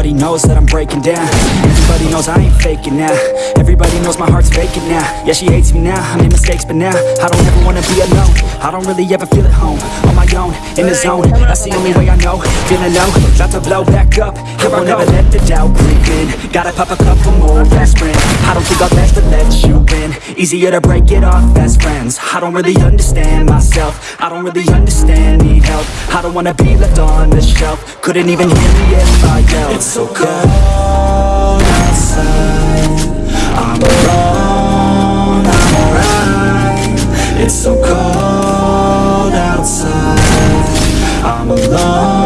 Everybody knows that I'm breaking down. Everybody knows I ain't faking now. Everybody knows my heart's vacant now. Yeah, she hates me now, I made mistakes but now I don't ever wanna be alone. I don't really ever feel at home On my own, in the zone. That's the only way I know. Feeling low, about to blow back up. Here I won't ever let the doubt creep in. Gotta pop a couple more aspirin I don't think I'll ever let you in. Easier to break it off best friends. I don't really understand myself. I don't really understand, need help. I don't wanna be left on the shelf. Couldn't even hear me if I yelled I'm alone.